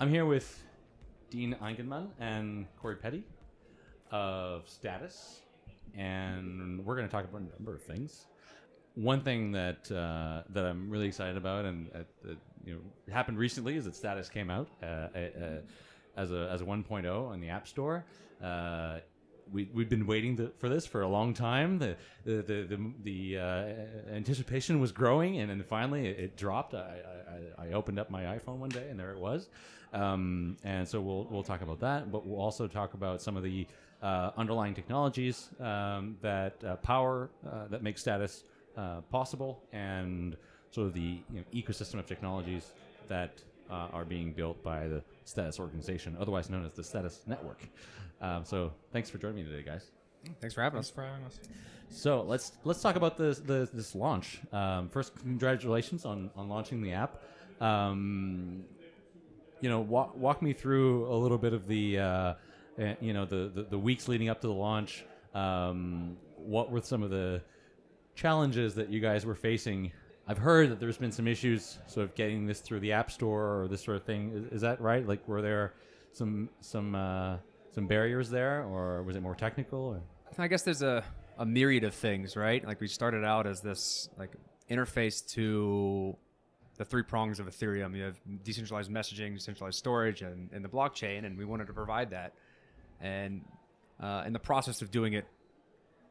I'm here with Dean Eigenman and Corey Petty of Status, and we're going to talk about a number of things. One thing that uh, that I'm really excited about, and uh, uh, you know, happened recently, is that Status came out uh, uh, as a as a 1.0 on the App Store. We, we've been waiting for this for a long time. The the the, the, the uh, anticipation was growing, and then finally it, it dropped. I, I, I opened up my iPhone one day, and there it was. Um, and so we'll we'll talk about that, but we'll also talk about some of the uh, underlying technologies um, that uh, power uh, that make status uh, possible, and sort of the you know, ecosystem of technologies that uh, are being built by the Status organization, otherwise known as the Status Network. Um, so thanks for joining me today, guys. Thanks for having Thanks us. for having us. So let's let's talk about this the, this launch. Um, first, congratulations on, on launching the app. Um, you know, walk, walk me through a little bit of the uh, uh, you know the, the, the weeks leading up to the launch. Um, what were some of the challenges that you guys were facing? I've heard that there's been some issues sort of getting this through the app store or this sort of thing. Is, is that right? Like, were there some some uh, some barriers there, or was it more technical? Or? I guess there's a, a myriad of things, right? Like we started out as this like interface to the three prongs of Ethereum. You have decentralized messaging, decentralized storage, and, and the blockchain, and we wanted to provide that. And uh, in the process of doing it,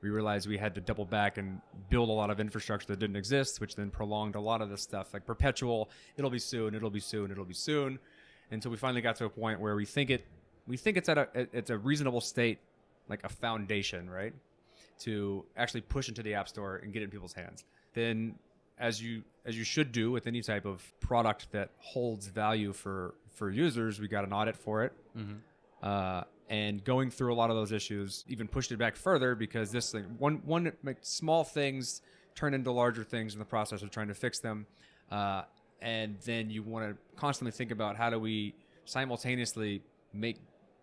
we realized we had to double back and build a lot of infrastructure that didn't exist, which then prolonged a lot of this stuff, like perpetual. It'll be soon. It'll be soon. It'll be soon. Until we finally got to a point where we think it, we think it's at a it's a reasonable state, like a foundation, right, to actually push into the app store and get it in people's hands. Then, as you as you should do with any type of product that holds value for for users, we got an audit for it. Uh, and going through a lot of those issues even pushed it back further because this thing one one like, small things turn into larger things in the process of trying to fix them uh, and then you want to constantly think about how do we simultaneously make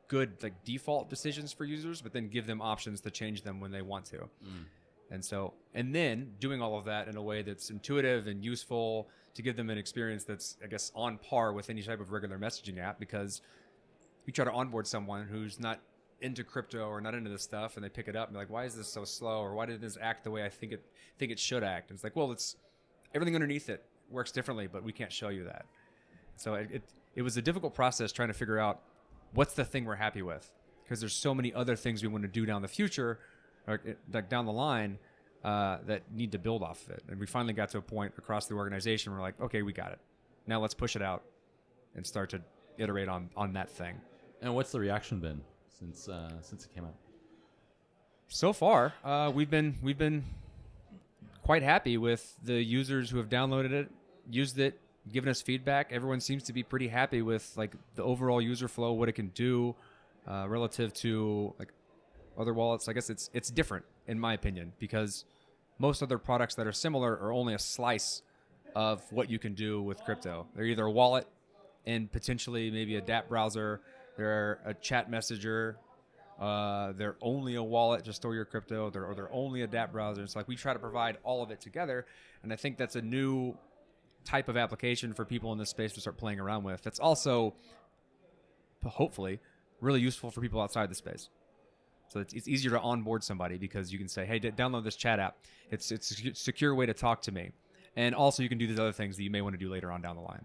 good like default decisions for users but then give them options to change them when they want to. Mm. And so and then doing all of that in a way that's intuitive and useful to give them an experience that's i guess on par with any type of regular messaging app because you try to onboard someone who's not into crypto or not into this stuff and they pick it up and like why is this so slow? Or why did this act the way i think it think it should act? And it's like well it's everything underneath it works differently but we can't show you that. So it, it, it was a difficult process trying to figure out what's the thing we're happy with? Because there's so many other things we want to do down the future or like down the line uh, that need to build off of it. And we finally got to a point across the organization where we're like okay we got it. Now let's push it out and start to iterate on on that thing. And what's the reaction been since uh, since it came out? so far uh, we've been we've been quite happy with the users who have downloaded it used it given us feedback. Everyone seems to be pretty happy with like the overall user flow what it can do uh, relative to like other wallets. I guess it's it's different in my opinion because most other products that are similar are only a slice of what you can do with crypto. They're either a wallet and potentially maybe a dApp browser. They're a chat messenger. Uh, they're only a wallet to store your crypto. They're, or they're only a dApp browser. It's like we try to provide all of it together, and I think that's a new type of application for people in this space to start playing around with. That's also hopefully really useful for people outside the space. So it's, it's easier to onboard somebody because you can say, "Hey, d- download this chat app. It's it's a secure way to talk to me," and also you can do these other things that you may want to do later on down the line.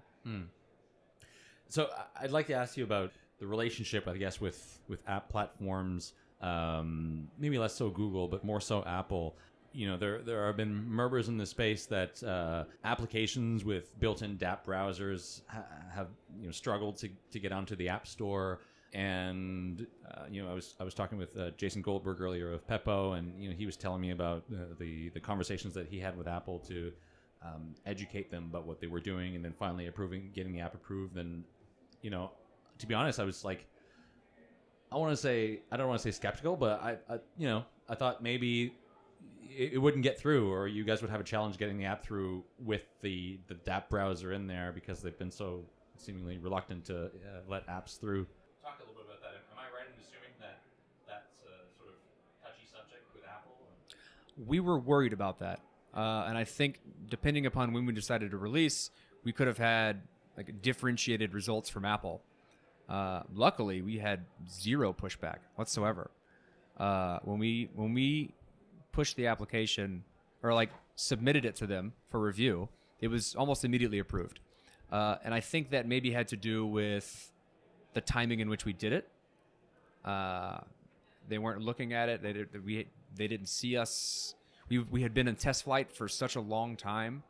So I- I'd like to ask you about the relationship, I guess, with with app platforms. Um, maybe less so Google, but more so Apple. You know, there there have been murmurs in the space that uh, applications with built-in dApp browsers ha- have you know struggled to, to get onto the App Store. And uh, you know, I was I was talking with uh, Jason Goldberg earlier of Pepo, and you know, he was telling me about uh, the the conversations that he had with Apple to um, educate them about what they were doing, and then finally approving, getting the app approved. And you know, to be honest, I was like, I want to say, I don't want to say skeptical, but I, I you know, I thought maybe it, it wouldn't get through, or you guys would have a challenge getting the app through with the the dApp browser in there because they've been so seemingly reluctant to uh, let apps through. Talk a little bit about that. Am I right in assuming that that's a sort of touchy subject with Apple? we were worried about that, uh, and I think depending upon when we decided to release, we could have had like differentiated results from Apple. Uh, luckily, we had zero pushback whatsoever. Uh, when we when we pushed the application or like submitted it to them for review, it was almost immediately approved. Uh, and I think that maybe had to do with the timing in which we did it. Uh, they weren't looking at it. They did, we they didn't see us. We we had been in test flight for such a long time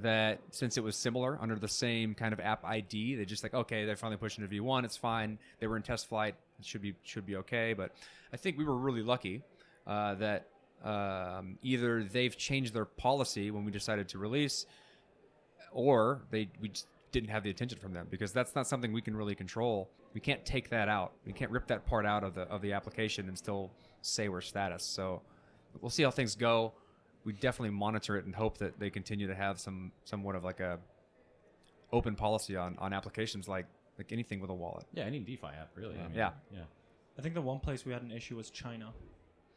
that since it was similar under the same kind of app ID, they just like okay, they're finally pushing to V1. It's fine. They were in test flight. It should be should be okay. But I think we were really lucky uh, that um, either they've changed their policy when we decided to release, or they we didn't have the attention from them because that's not something we can really control. We can't take that out. We can't rip that part out of the of the application and still say we're status. So we'll see how things go. We definitely monitor it and hope that they continue to have some somewhat of like a open policy on on applications like like anything with a wallet. Yeah, any DeFi app, really. I mean, Yeah. Yeah. I think the one place we had an issue was China.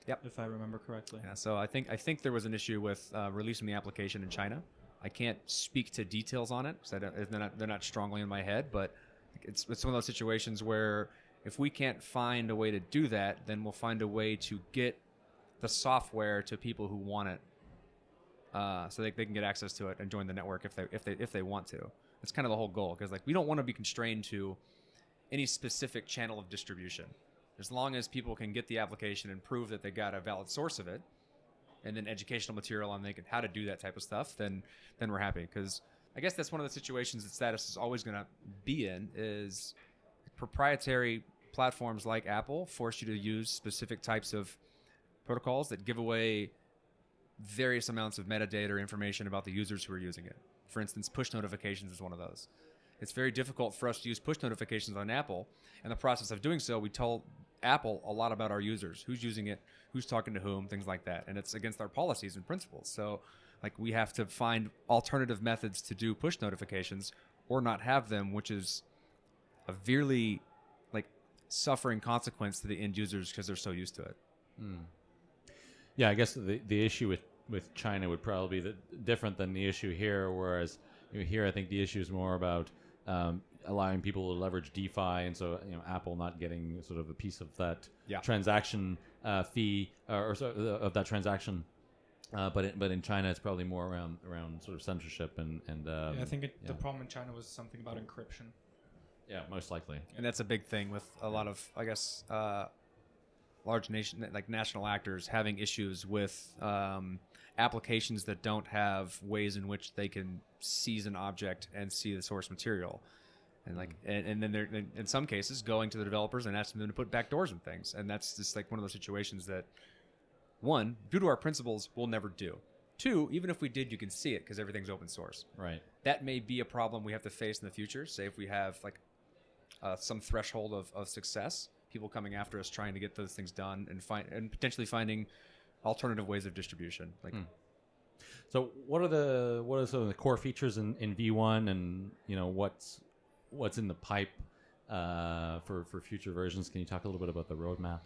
Yep. If I remember correctly. Yeah, so I think I think there was an issue with uh, releasing the application in China. I can't speak to details on it because they're not, they're not strongly in my head, but it's it's one of those situations where if we can't find a way to do that, then we'll find a way to get the software to people who want it, uh, so they, they can get access to it and join the network if they if they if they want to. That's kind of the whole goal because like we don't want to be constrained to any specific channel of distribution. As long as people can get the application and prove that they got a valid source of it, and then educational material on can, how to do that type of stuff, then then we're happy. Because I guess that's one of the situations that Status is always going to be in is proprietary platforms like Apple force you to use specific types of protocols that give away various amounts of metadata or information about the users who are using it. For instance, push notifications is one of those. It's very difficult for us to use push notifications on Apple. In the process of doing so, we tell Apple a lot about our users, who's using it, who's talking to whom, things like that. And it's against our policies and principles. So, like, we have to find alternative methods to do push notifications or not have them, which is a really, like, suffering consequence to the end users because they're so used to it. Yeah, I guess the the issue with with China would probably be different than the issue here. Whereas here, I think the issue is more about um, allowing people to leverage DeFi, and so you know, Apple not getting sort of a piece of that Yeah. transaction uh, fee uh, or so, uh, of that transaction. Uh, but it, but in China, it's probably more around around sort of censorship and and um, yeah, I think it, the problem in China was something about encryption. yeah, most likely. and that's a big thing with a lot of i guess uh, large nation like national actors having issues with um, applications that don't have ways in which they can seize an object and see the source material and like and, and then they're in- in some cases going to the developers and asking them to put backdoors and things and that's just like one of those situations that one due to our principles we'll never do two even if we did you can see it because everything's open source Right. that may be a problem we have to face in the future. Say if we have like uh, some threshold of, of success, people coming after us trying to get those things done and find and potentially finding alternative ways of distribution. Like So what are the what are some of the core features in, in V1 and you know what's what's in the pipe uh, for for future versions? Can you talk a little bit about the roadmap?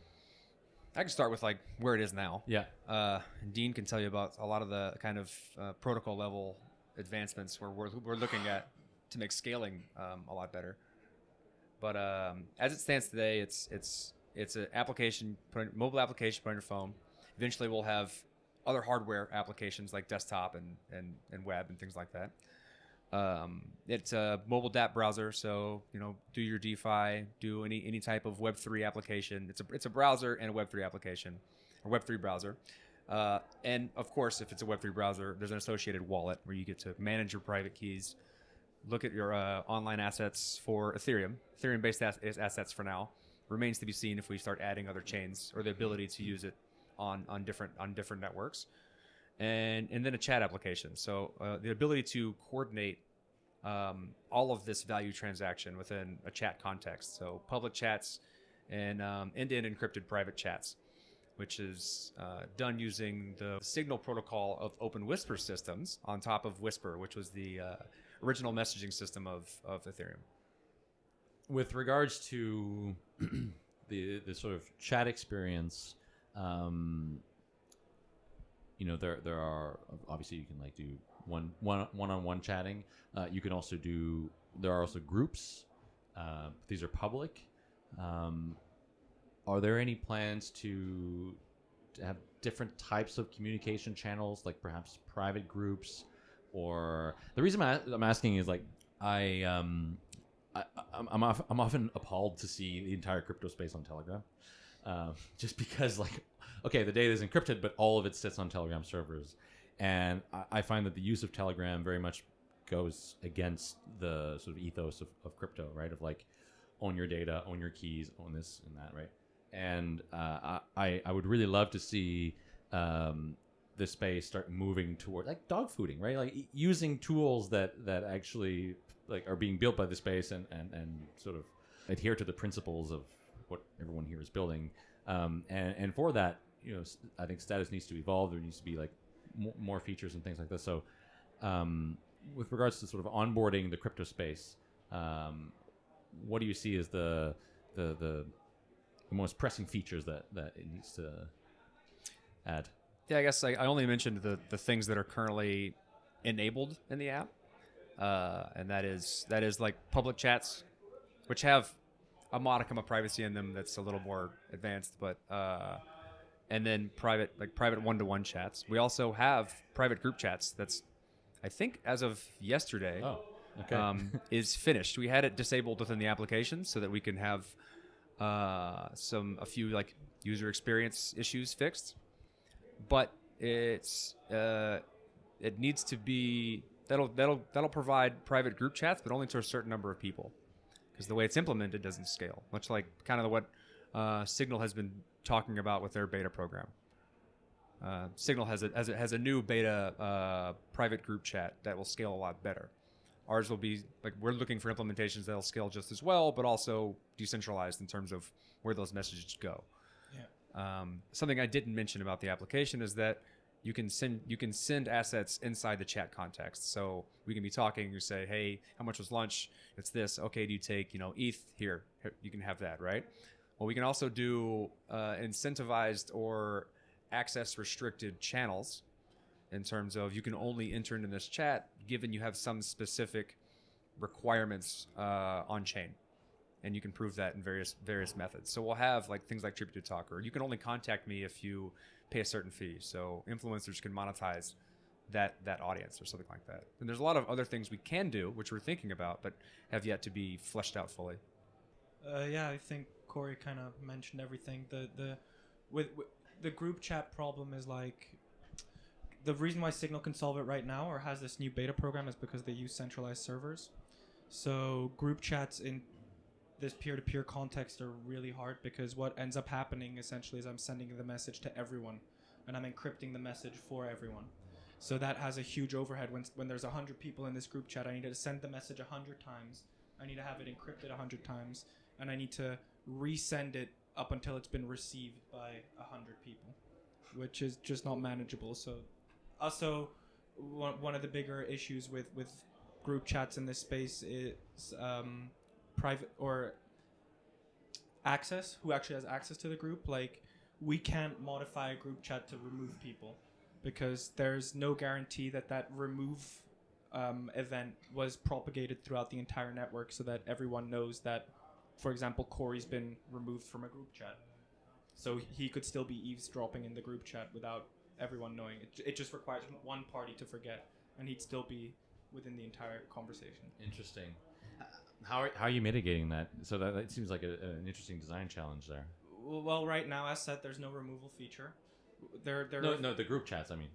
I can start with like where it is now. Yeah. Uh, Dean can tell you about a lot of the kind of uh, protocol level advancements where we're, we're looking at to make scaling um, a lot better. But um, as it stands today, it's it's it's an application, put on- mobile application put on your phone. Eventually, we'll have other hardware applications like desktop and, and, and web and things like that. Um, it's a mobile DApp browser, so you know, do your DeFi, do any any type of Web three application. It's a it's a browser and a Web three application, or Web three browser. Uh, and of course, if it's a Web three browser, there's an associated wallet where you get to manage your private keys, look at your uh, online assets for Ethereum, Ethereum based as- assets for now. Remains to be seen if we start adding other chains or the ability to use it on on different on different networks and and then a chat application. So uh, the ability to coordinate um, all of this value transaction within a chat context. So public chats and um, end-to-end encrypted private chats, which is uh, done using the Signal protocol of Open Whisper systems on top of Whisper, which was the uh, original messaging system of of Ethereum. With regards to the the sort of chat experience, um, you know there there are obviously you can like do one one one on one chatting. Uh, you can also do there are also groups Uh, these are public. Um, are there any plans to, to have different types of communication channels, like perhaps private groups, or the reason I'm, asking is like I um I, I'm I'm, I'm often appalled to see the entire crypto space on Telegram, uh, just because like okay the data is encrypted, but all of it sits on Telegram servers, and I, I find that the use of Telegram very much goes against the sort of ethos of, of crypto, right? Of like own your data, own your keys, own this and that, right? And uh, I I would really love to see um, the space start moving toward like dog fooding, right? Like using tools that that actually like are being built by the space and and and sort of adhere to the principles of what everyone here is building. Um, and and for that, you know, I think status needs to evolve. There needs to be like more, more features and things like this. So, um, with regards to sort of onboarding the crypto space, um, what do you see as the the the, the most pressing features that that it needs to add? Yeah, I guess I, I only mentioned the, the things that are currently enabled in the app, uh, and that is that is like public chats, which have a modicum of privacy in them that's a little more advanced, but uh, and then private like private one to one chats. We also have private group chats. That's I think as of yesterday Oh, okay. um, is finished. We had it disabled within the application so that we can have uh, some a few like user experience issues fixed. But it's uh, it needs to be that'll that'll that'll provide private group chats, but only to a certain number of people, because the way it's implemented doesn't scale. Much like kind of what uh, Signal has been talking about with their beta program. Uh, Signal has a, has a has a new beta uh, private group chat that will scale a lot better. Ours will be like we're looking for implementations that'll scale just as well, but also decentralized in terms of where those messages go. Yeah. Um, something I didn't mention about the application is that you can send you can send assets inside the chat context. So we can be talking. You say, "Hey, how much was lunch? It's this. Okay, do you take you know ETH here? You can have that, right?" Well, we can also do uh, incentivized or access restricted channels in terms of you can only enter into this chat given you have some specific requirements uh, on chain and you can prove that in various various methods so we'll have like things like tribute talk or you can only contact me if you pay a certain fee so influencers can monetize that that audience or something like that and there's a lot of other things we can do which we're thinking about but have yet to be fleshed out fully Uh, yeah, I think Corey kind of mentioned everything. The the with, with the group chat problem is like the reason why Signal can solve it right now or has this new beta program is because they use centralized servers. So group chats in this peer-to-peer context are really hard because what ends up happening essentially is I'm sending the message to everyone and I'm encrypting the message for everyone. So that has a huge overhead when when there's 100 people in this group chat I need to send the message 100 times. I need to have it encrypted 100 times and I need to resend it up until it's been received by 100 people, which is just not manageable. So, also, one, one of the bigger issues with, with group chats in this space is um, private or access, who actually has access to the group. Like, we can't modify a group chat to remove people because there's no guarantee that that remove um, event was propagated throughout the entire network so that everyone knows that for example, Corey's been removed from a group chat. So he could still be eavesdropping in the group chat without everyone knowing. It, it just requires one party to forget, and he'd still be within the entire conversation. Interesting. How are, how are you mitigating that? So that, that seems like a, an interesting design challenge there. Well, right now, as said, there's no removal feature. There, there No, no, the group chats. I mean,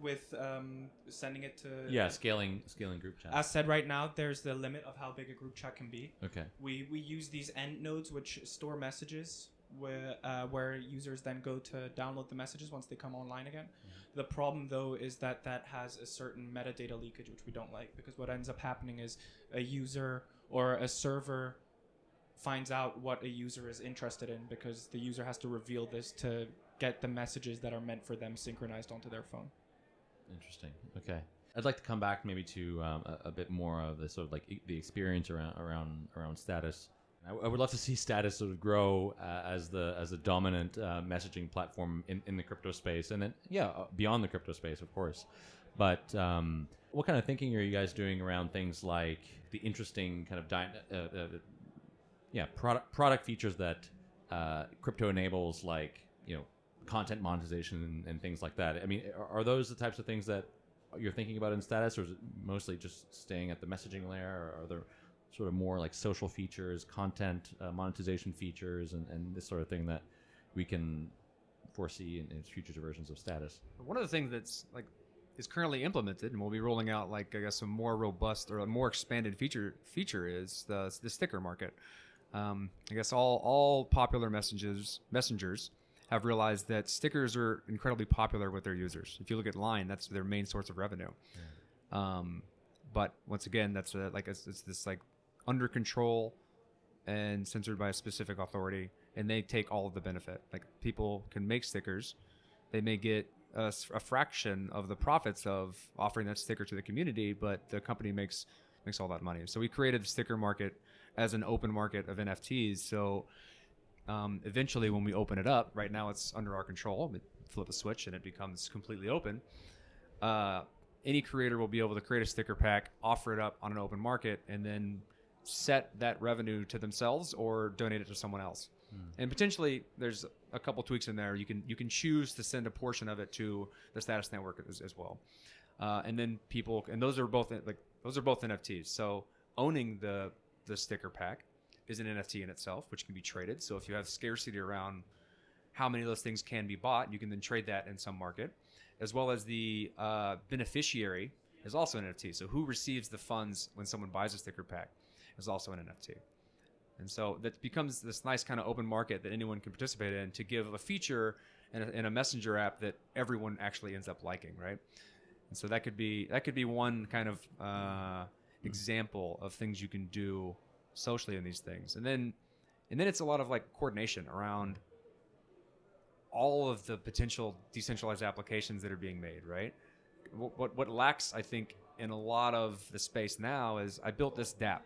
with um, sending it to yeah, scaling scaling group chats. As said, right now, there's the limit of how big a group chat can be. okay. We we use these end nodes which store messages where uh, where users then go to download the messages once they come online again. The problem though is that that has a certain metadata leakage which we don't like because what ends up happening is a user or a server finds out what a user is interested in because the user has to reveal this to get the messages that are meant for them synchronized onto their phone. Interesting. Okay. I'd like to come back maybe to um, a, a bit more of the sort of like e- the experience around around around status. I, would love to see status sort of grow uh, as the as a dominant uh, messaging platform in, in the crypto space, and then yeah, uh, beyond the crypto space, of course. But um, what kind of thinking are you guys doing around things like the interesting kind of dy- uh, uh, yeah product product features that uh, crypto enables, like you know content monetization and, and things like that? I mean, are, are those the types of things that you're thinking about in status, or is it mostly just staying at the messaging layer, or are there sort of more like social features, content uh, monetization features, and, and this sort of thing that we can foresee in, in future versions of status? One of the things that's like is currently implemented, and we'll be rolling out like I guess a more robust or a more expanded feature feature is the the sticker market. Um, I guess all all popular messengers messengers have realized that stickers are incredibly popular with their users. If you look at Line, that's their main source of revenue. Um, but once again, that's a, like it's, it's this like under control and censored by a specific authority, and they take all of the benefit. Like people can make stickers, they may get a fraction of the profits of offering that sticker to the community, but the company makes makes all that money. So we created the sticker market as an open market of NFTs. So um, eventually, when we open it up, right now it's under our control. We flip a switch and it becomes completely open. Uh, any creator will be able to create a sticker pack, offer it up on an open market, and then set that revenue to themselves or donate it to someone else. And potentially, there's a couple tweaks in there. You can you can choose to send a portion of it to the status network as, as well. Uh, and then people and those are both like those are both NFTs. So owning the the sticker pack is an NFT in itself, which can be traded. So if you have scarcity around how many of those things can be bought, you can then trade that in some market, as well as the uh, beneficiary is also an NFT. So who receives the funds when someone buys a sticker pack is also an NFT. And so that becomes this nice kind of open market that anyone can participate in to give a feature in a, a messenger app that everyone actually ends up liking, right? And so that could be that could be one kind of uh, example of things you can do socially in these things, and then and then it's a lot of like coordination around all of the potential decentralized applications that are being made, right? What, what, what lacks, I think, in a lot of the space now is I built this DApp.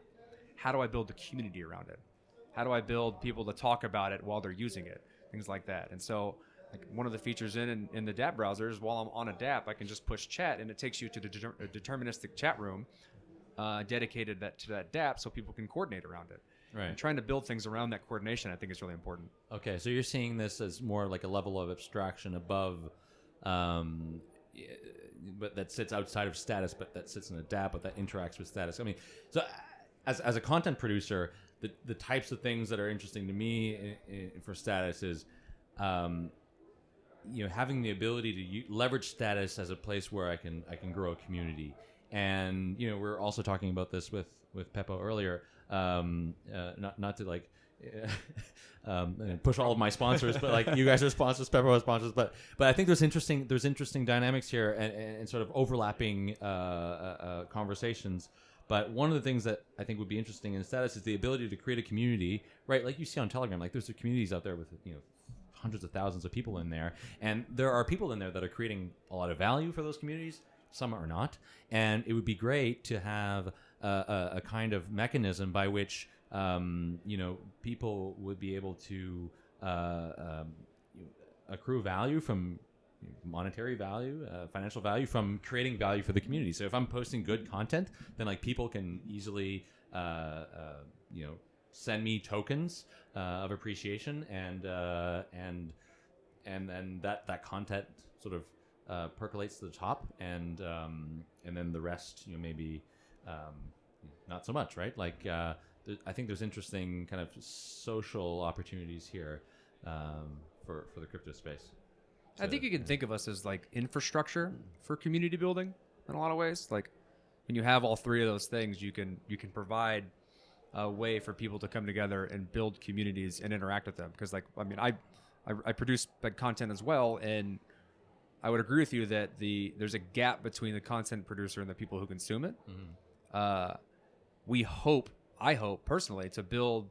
How do I build a community around it? How do I build people to talk about it while they're using it? Things like that. And so, like one of the features in, in, in the DApp browser is while I'm on a DApp, I can just push chat and it takes you to the deter- deterministic chat room uh, dedicated that, to that DApp so people can coordinate around it. Right. And trying to build things around that coordination, I think, is really important. Okay, so you're seeing this as more like a level of abstraction above, um, but that sits outside of status, but that sits in a DApp, but that interacts with status. I mean, so as, as a content producer, the, the types of things that are interesting to me i i for status is, um, you know, having the ability to u- leverage status as a place where I can I can grow a community, and you know, we're also talking about this with with Pepo earlier. Um, uh, not not to like um, push all of my sponsors, but like you guys are sponsors, Pepper are sponsors, but but I think there's interesting there's interesting dynamics here and, and, and sort of overlapping uh, uh, uh, conversations. But one of the things that I think would be interesting in status is the ability to create a community, right? Like you see on Telegram, like there's communities out there with you know hundreds of thousands of people in there, and there are people in there that are creating a lot of value for those communities. Some are not, and it would be great to have a, a, a kind of mechanism by which um, you know people would be able to uh, um, accrue value from monetary value, uh, financial value from creating value for the community. So if I'm posting good content, then like people can easily, uh, uh, you know, send me tokens uh, of appreciation, and uh, and and then that that content sort of uh, percolates to the top, and um, and then the rest, you know, maybe um, not so much, right? Like th- I think there's interesting kind of social opportunities here um, for for the crypto space. I think you can think of us as like infrastructure for community building in a lot of ways. Like when you have all three of those things, you can you can provide a way for people to come together and build communities and interact with them. Because like I mean, I I, I produce content as well, and I would agree with you that the there's a gap between the content producer and the people who consume it. Uh, we hope, I hope personally, to build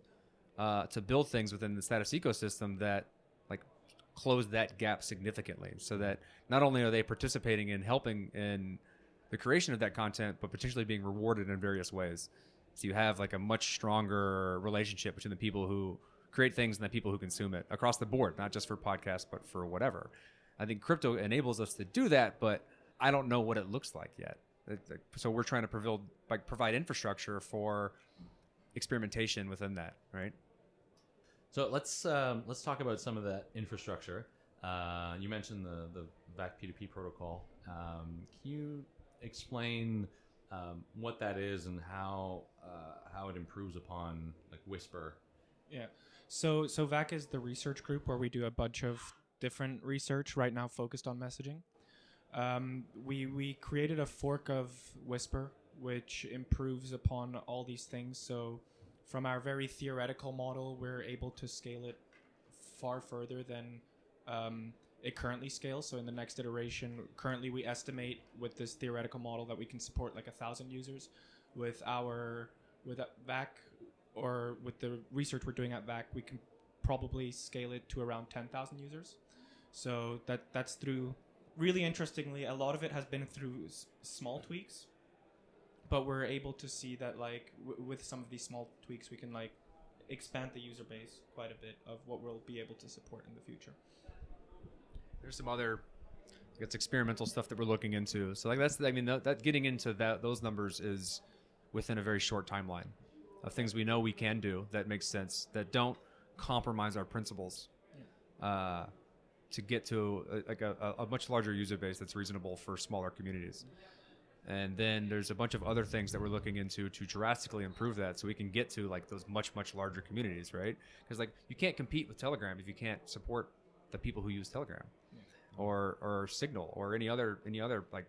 uh, to build things within the status ecosystem that close that gap significantly, so that not only are they participating in helping in the creation of that content, but potentially being rewarded in various ways. So you have like a much stronger relationship between the people who create things and the people who consume it across the board, not just for podcasts, but for whatever. I think crypto enables us to do that, but I don't know what it looks like yet. So we're trying to provide like provide infrastructure for experimentation within that, right? So let's um, let's talk about some of that infrastructure. Uh, you mentioned the the VAC P2P protocol. Um, can you explain um, what that is and how uh, how it improves upon like Whisper? Yeah. So so VAC is the research group where we do a bunch of different research right now focused on messaging. Um, we we created a fork of Whisper which improves upon all these things. So from our very theoretical model, we're able to scale it far further than um, it currently scales. So in the next iteration, currently we estimate with this theoretical model that we can support like a thousand users. With our with VAC or with the research we're doing at VAC, we can probably scale it to around 10,000 users. So that that's through really interestingly, a lot of it has been through small tweaks, but we're able to see that like w- with some of these small tweaks, we can like expand the user base quite a bit of what we'll be able to support in the future. There's some other it's experimental stuff that we're looking into. So like that's I mean that, that getting into that those numbers is within a very short timeline of things we know we can do that makes sense that don't compromise our principles uh, to get to a, like a, a a much larger user base that's reasonable for smaller communities. And then there's a bunch of other things that we're looking into to drastically improve that so we can get to like those much much larger communities, right? Because like you can't compete with Telegram if you can't support the people who use Telegram or or Signal or any other any other like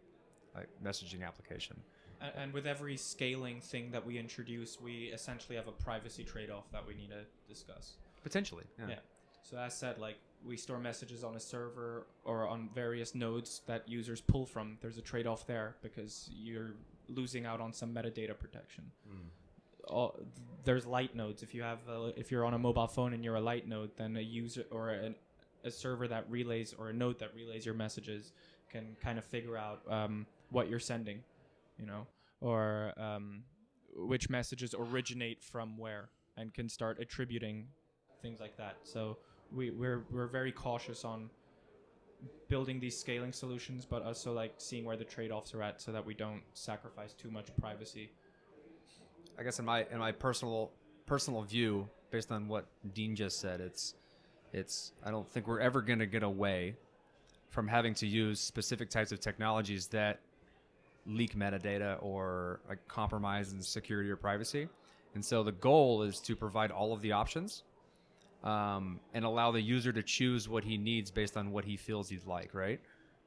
like messaging application. And, and with every scaling thing that we introduce, we essentially have a privacy trade-off that we need to discuss. Potentially, yeah. Yeah. So as said, like we store messages on a server or on various nodes that users pull from. There's a trade-off there because you're losing out on some metadata protection. All, there's light nodes. If you have, a, if you're on a mobile phone and you're a light node, then a user or an, a server that relays or a node that relays your messages can kind of figure out um, what you're sending, you know, or um, which messages originate from where, and can start attributing things like that. So we, we're we're very cautious on building these scaling solutions, but also like seeing where the trade-offs are at, so that we don't sacrifice too much privacy. I guess in my in my personal personal view, based on what Dean just said, it's it's I don't think we're ever going to get away from having to use specific types of technologies that leak metadata or like compromise in security or privacy. And so the goal is to provide all of the options um, and allow the user to choose what he needs based on what he feels he'd like, right?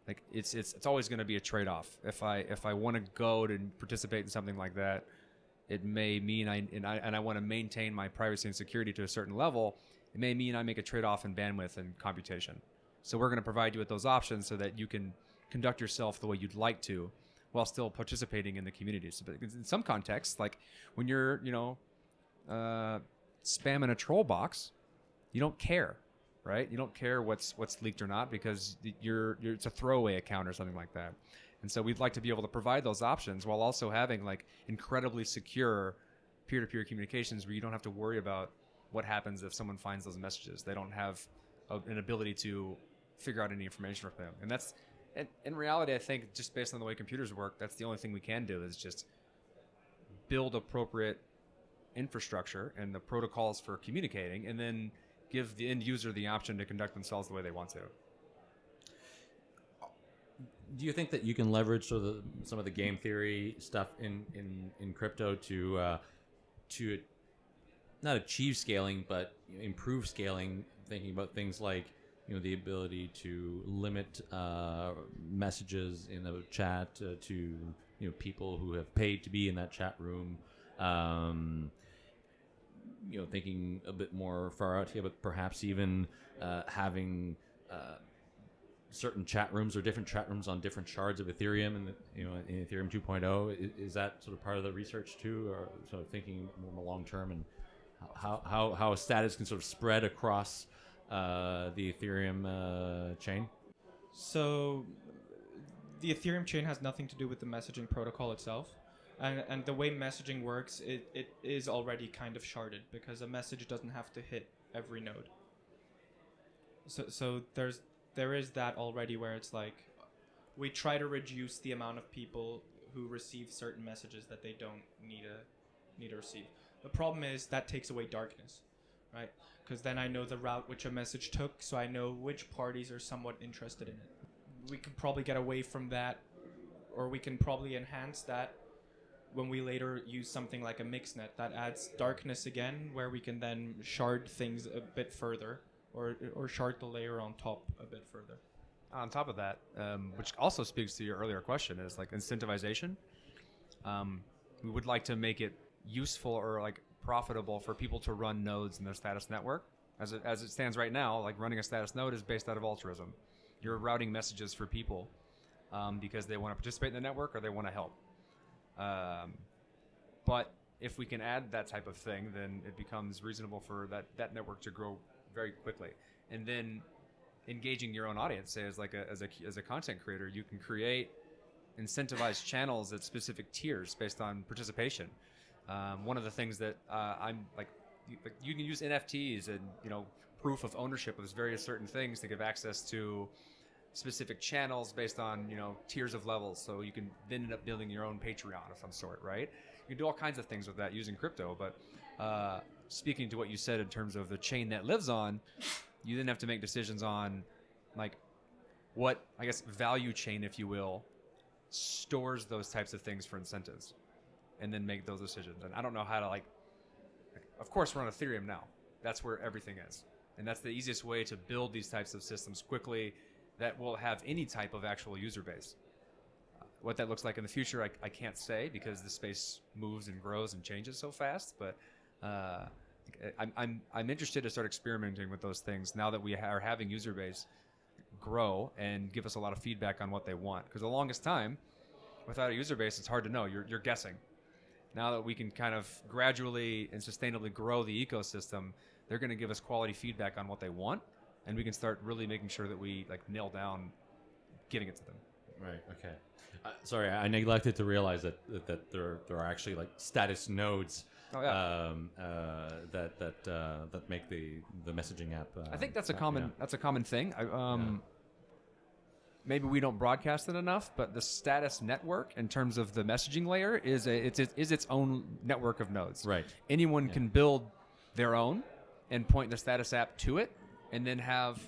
Like it's it's it's always going to be a trade-off. If I if I want to go to participate in something like that, it may mean I and I and I want to maintain my privacy and security to a certain level. It may mean I make a trade-off in bandwidth and computation. So we're going to provide you with those options so that you can conduct yourself the way you'd like to, while still participating in the community. So, but in some contexts, like when you're you know uh, spamming a troll box, you don't care, right? You don't care what's what's leaked or not because you're, you're it's a throwaway account or something like that. And so we'd like to be able to provide those options while also having like incredibly secure peer-to-peer communications where you don't have to worry about what happens if someone finds those messages. They don't have a, an ability to figure out any information from them. And that's in, in reality, I think just based on the way computers work, that's the only thing we can do is just build appropriate infrastructure and the protocols for communicating, and then give the end user the option to conduct themselves the way they want to. Do you think that you can leverage sort of the, some of the game theory stuff in in, in crypto to uh, to not achieve scaling, but improve scaling? Thinking about things like you know the ability to limit uh, messages in a chat uh, to you know people who have paid to be in that chat room. Um, you know, thinking a bit more far out here, but perhaps even uh, having uh, certain chat rooms or different chat rooms on different shards of Ethereum, and you know, in Ethereum 2.0, is, is that sort of part of the research too, or sort of thinking more long term and how how how a status can sort of spread across uh, the Ethereum uh, chain? So the Ethereum chain has nothing to do with the messaging protocol itself. And, and the way messaging works, it, it is already kind of sharded because a message doesn't have to hit every node. So, so there's there is that already where it's like we try to reduce the amount of people who receive certain messages that they don't need to need to receive. The problem is that takes away darkness, right? Because then I know the route which a message took, so I know which parties are somewhat interested in it. We could probably get away from that, or we can probably enhance that when we later use something like a mixnet that adds darkness again, where we can then shard things a bit further, or or shard the layer on top a bit further. on top of that, um, which also speaks to your earlier question, is like incentivization. Um, we would like to make it useful or like profitable for people to run nodes in their status network. As it, as it stands right now, like running a status node is based out of altruism. You're routing messages for people um, because they want to participate in the network or they want to help. Um, but if we can add that type of thing, then it becomes reasonable for that, that network to grow very quickly. And then engaging your own audience, say as like a, as a as a content creator, you can create incentivized channels at specific tiers based on participation. Um, one of the things that uh, I'm like you, like, you can use NFTs and you know proof of ownership of various certain things to give access to specific channels based on you know tiers of levels. So you can then end up building your own Patreon of some sort, right? You can do all kinds of things with that using crypto. But uh, speaking to what you said in terms of the chain that lives on, you then have to make decisions on like what I guess value chain, if you will, stores those types of things for incentives, and then make those decisions. And I don't know how to like. Of course, we're on Ethereum now. That's where everything is, and that's the easiest way to build these types of systems quickly that will have any type of actual user base. What that looks like in the future, I, I can't say because the space moves and grows and changes so fast. But uh, I'm, I'm, I'm interested to start experimenting with those things now that we are having user base grow and give us a lot of feedback on what they want. Because the longest time, without a user base, it's hard to know. You're, you're guessing. Now that we can kind of gradually and sustainably grow the ecosystem, they're going to give us quality feedback on what they want, and we can start really making sure that we like nail down getting it to them. Right. Okay. Uh, sorry, I neglected to realize that that, that there there are actually like status nodes. Oh, yeah. Um, uh, that that uh, that make the the messaging app. Uh, I think that's a common yeah. that's a common thing. I, um, Maybe we don't broadcast it enough, but the status network, in terms of the messaging layer, is a it's it is its own network of nodes. Right. Anyone can build their own and point the status app to it, and then have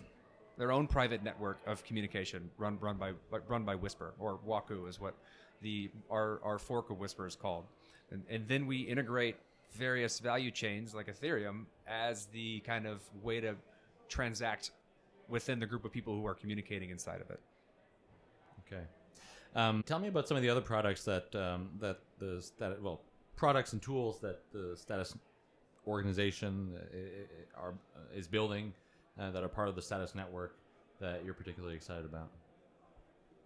their own private network of communication run run by run by Whisper or Waku is what the our our fork of Whisper is called, and, and then we integrate various value chains like Ethereum as the kind of way to transact within the group of people who are communicating inside of it. Okay. Um, tell me about some of the other products that um, that the status well products and tools that the status organization uh, i- i- are uh, is building uh, that are part of the status network that you're particularly excited about.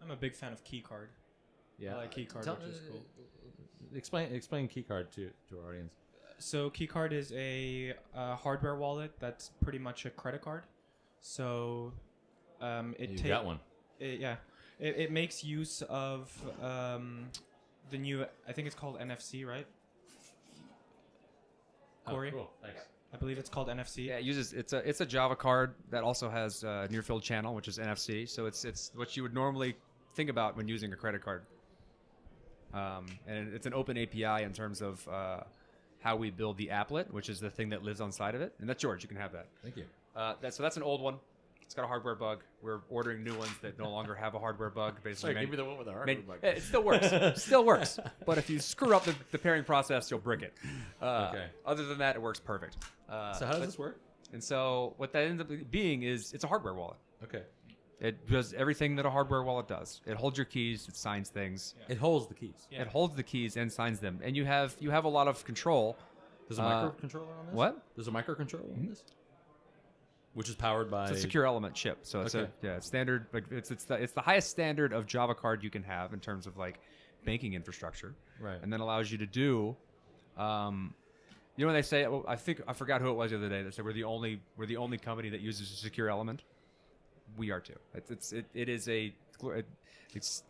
I'm a big fan of Keycard. I like Keycard, Tell- which is cool. Explain explain Keycard to to our audience. So Keycard is a, uh hardware wallet that's pretty much a credit card. So um, it You ta- got one. It, yeah, it, it makes use of um, the new. I think it's called NFC, right? Corey, Oh, cool. Thanks. I believe it's called NFC. Yeah, it uses it's a it's a Java card that also has uh, near field channel, which is NFC. So it's it's what you would normally think about when using a credit card. Um, and it's an open API in terms of uh, how we build the applet, which is the thing that lives on side of it. And that's George. You can have that. Thank you. Uh, that so that's an old one. It's got a hardware bug. We're ordering new ones that no longer have a hardware bug. Basically, Sorry, on give me the one with the man- hardware bug. It still works. still works. But if you screw up the, the pairing process, you'll brick it. Uh, Okay. Other than that, it works perfect. Uh, So how does but- this work? and so what that ends up being is it's a hardware wallet. Okay. It does everything that a hardware wallet does. It holds your keys, it signs things, It holds the keys. Yeah. it holds the keys and signs them, and you have you have a lot of control. There's a Uh, microcontroller on this. what? There's a microcontroller on this, which is powered by. It's a secure element chip, so it's Okay. a yeah standard. Like it's it's the it's the highest standard of Java card you can have in terms of like banking infrastructure, Right. and then allows you to do. Um, you know when they say, well, I think I forgot who it was the other day that said we're the only we're the only company that uses a secure element. We are too. It's, it's it, it is a it's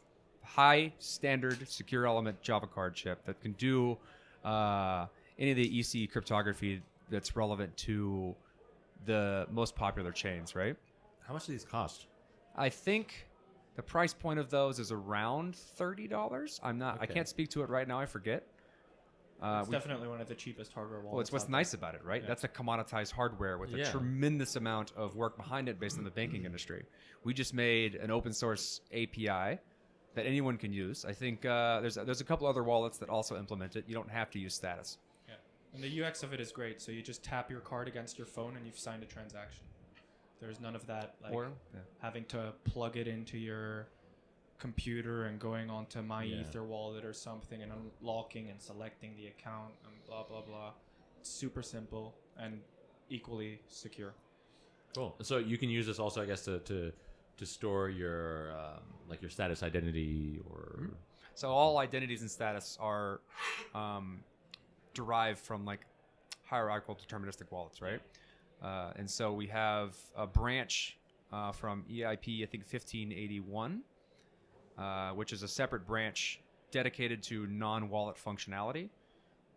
high standard secure element Java card chip that can do uh, any of the EC cryptography that's relevant to the most popular chains, right? How much do these cost? I think The price point of those is around thirty dollars. I'm not. I can't speak to it right now. I forget. Uh, It's we- definitely one of the cheapest hardware wallets. well, it's what's nice about it, right? Yeah. That's a commoditized hardware with a Yeah. tremendous amount of work behind it based on the banking industry. We just made an open source API that anyone can use. I think uh, there's there's a couple other wallets that also implement it. You don't have to use status. Yeah. And the UX of it is great. So you just tap your card against your phone and you've signed a transaction. There's none of that like or yeah. having to plug it into your computer and going onto my Yeah. ether wallet or something and unlocking and selecting the account and blah blah blah. It's super simple and equally secure. Cool. So you can use this also, I guess, to to, to store your um, like your status identity or So all identities and status are um, derived from like hierarchical deterministic wallets, right? Uh, and so we have a branch uh, from EIP, I think 1581, uh, which is a separate branch dedicated to non-wallet functionality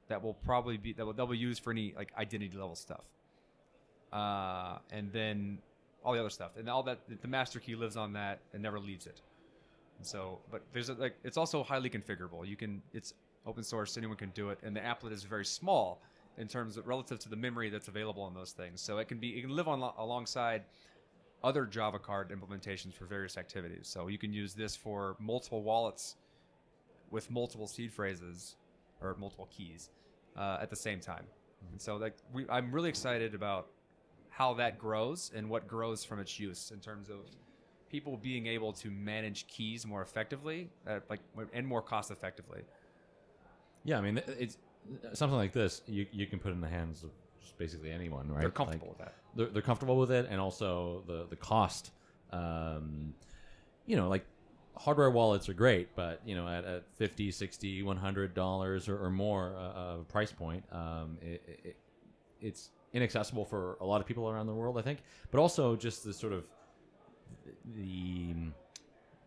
that will probably be that will, that will use for any like identity level stuff. Uh, and then all the other stuff, and all that the master key lives on that and never leaves it. So, but there's a, like it's also highly configurable. You can it's open source, anyone can do it, and the applet is very small in terms of relative to the memory that's available on those things. So it can be it can live on alongside other Java card implementations for various activities. So you can use this for multiple wallets with multiple seed phrases or multiple keys uh, at the same time. And so like we, I'm really excited about how that grows and what grows from its use in terms of people being able to manage keys more effectively, uh, like and more cost effectively. Yeah. I mean, it's something like this. You you can put in the hands of just basically anyone, right? They're comfortable Like, with that. they're, they're comfortable with it and also the the cost um, you know like hardware wallets are great but you know at, at 50 60 100 dollars or, or more uh, uh, price point um, it, it, it's inaccessible for a lot of people around the world i think but also just the sort of the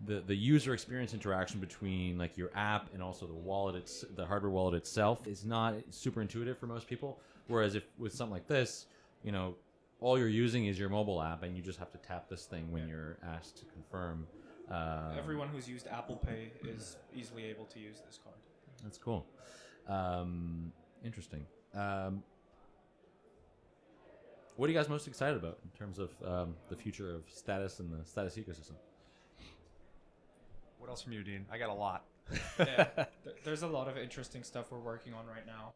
the, the user experience interaction between like your app and also the wallet it's the hardware wallet itself is not super intuitive for most people. Whereas if with something like this you know all you're using is your mobile app and you just have to tap this thing when you're asked to confirm um, Everyone who's used Apple Pay is easily able to use this card. that's cool. Um, interesting. Um, what are you guys most excited about in terms of um, the future of status and the status ecosystem What else from you, Dean? I got a lot. yeah, there's a lot of interesting stuff we're working on right now.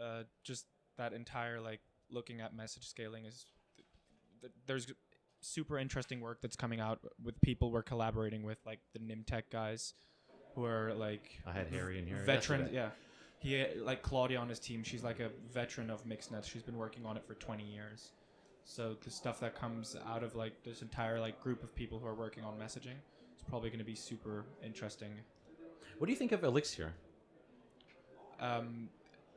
Uh, just that entire like looking at message scaling is th- th- there's super interesting work that's coming out with people we're collaborating with, like the Nym Tech guys, who are like i had harry in here veterans. Yeah, he like Claudia on his team. She's like a veteran of mixed nets. She's been working on it for 20 years. So the stuff that comes out of like this entire like group of people who are working on messaging is probably going to be super interesting. what do you think of Elixxir Um,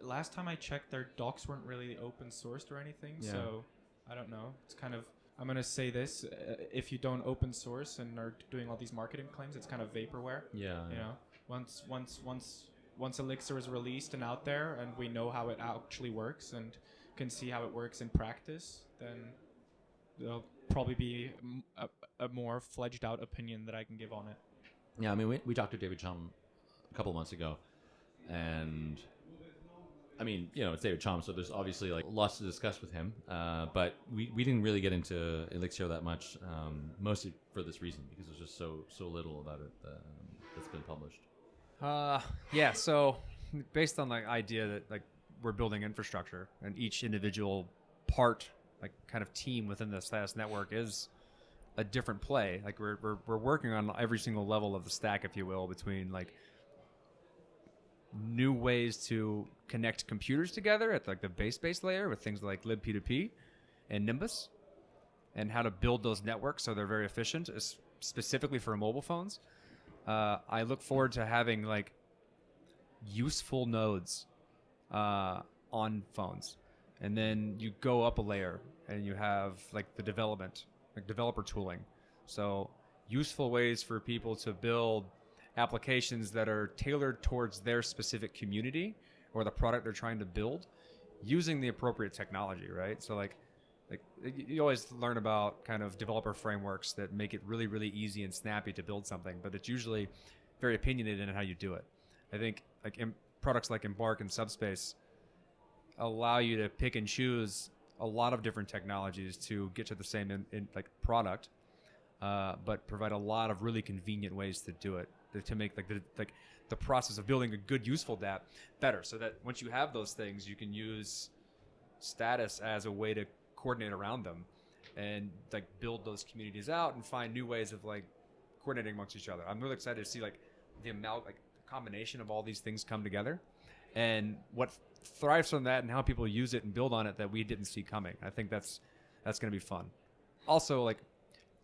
last time I checked, their docs weren't really open sourced or anything. Yeah. So I don't know. It's kind of I'm gonna say this: uh, if you don't open source and are doing all these marketing claims, it's kind of vaporware. yeah You know, once once once once Elixxir is released and out there, and we know how it actually works and can see how it works in practice, then there'll probably be m- a, a more fledged out opinion that I can give on it. Yeah, I mean, we, we talked to David Chaum a couple of months ago, and I mean, you know, it's David Chaum, so there's obviously like lots to discuss with him. Uh, but we, we didn't really get into Elixxir that much, um, mostly for this reason because there's just so so little about it um, that's been published. Uh, yeah. So based on the idea that like we're building infrastructure and each individual part, like kind of team within the status network is a different play. Like we're, we're, we're working on every single level of the stack, if you will, between like new ways to connect computers together at like the base base layer with things like libp2p and nimbus and how to build those networks so they're very efficient specifically for mobile phones uh, i look forward to having like useful nodes uh, on phones and then you go up a layer and you have like the development like developer tooling so useful ways for people to build applications that are tailored towards their specific community or the product they're trying to build using the appropriate technology right so like like you always learn about kind of developer frameworks that make it really really easy and snappy to build something, but it's usually very opinionated in how you do it. I think like products like Embark and Subspace allow you to pick and choose a lot of different technologies to get to the same in, in, like product, uh, but provide a lot of really convenient ways to do it to- make like the like the process of building a good useful dApp better. So that once you have those things, you can use status as a way to coordinate around them and like build those communities out and find new ways of like coordinating amongst each other. I'm really excited to see like the amount like combination of all these things come together and what thrives from that and how people use it and build on it that we didn't see coming. I think that's that's going to be fun. Also like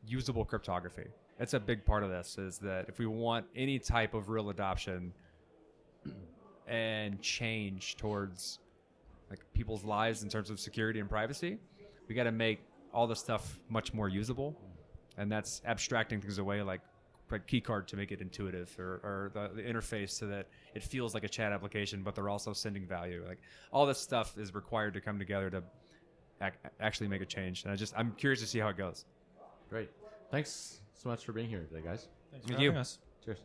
usable cryptography. It's a big part of this is that if we want any type of real adoption and change towards like people's lives in terms of security and privacy, we got to make all the stuff much more usable, and that's abstracting things away like like keycard to make it intuitive or, or the, the interface so that it feels like a chat application, but they're also sending value. Like all this stuff is required to come together to ac- actually make a change. And I just I'm curious to see how it goes. Great. Thanks so much for being here today, guys. Thanks for Thank you. having us. Cheers.